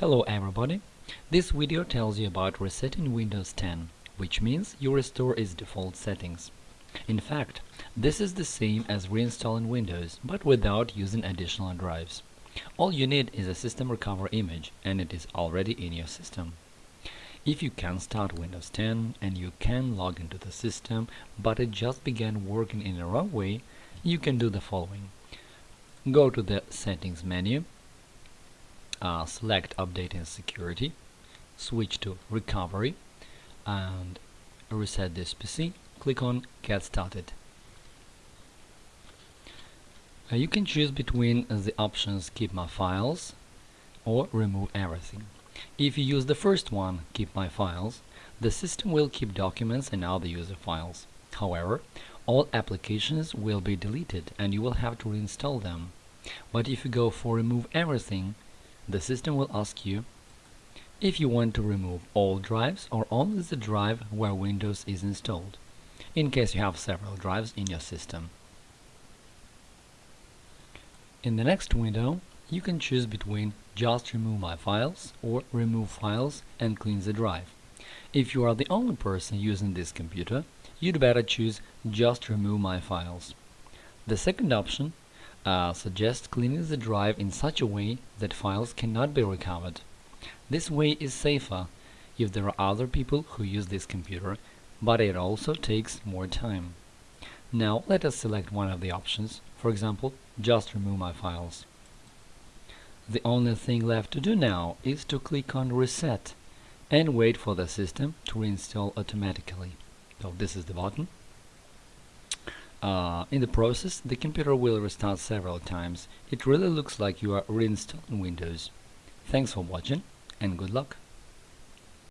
Hello everybody! This video tells you about resetting Windows 10, which means you restore its default settings. In fact, this is the same as reinstalling Windows, but without using additional drives. All you need is a system recovery image, and it is already in your system. If you can start Windows 10 and you can log into the system, but it just began working in the wrong way, you can do the following. Go to the Settings menu uh, select Update and Security, switch to Recovery, and reset this PC. Click on Get Started. Uh, you can choose between the options Keep My Files or Remove Everything. If you use the first one, Keep My Files, the system will keep documents and other user files. However, all applications will be deleted and you will have to reinstall them. But if you go for Remove Everything, the system will ask you if you want to remove all drives or only the drive where Windows is installed, in case you have several drives in your system. In the next window, you can choose between just remove my files or remove files and clean the drive. If you are the only person using this computer, you'd better choose just remove my files. The second option uh, suggest cleaning the drive in such a way that files cannot be recovered. This way is safer if there are other people who use this computer, but it also takes more time. Now let us select one of the options, for example, just remove my files. The only thing left to do now is to click on Reset and wait for the system to reinstall automatically. So this is the button. Uh, in the process, the computer will restart several times. It really looks like you are reinstalling Windows. Thanks for watching and good luck!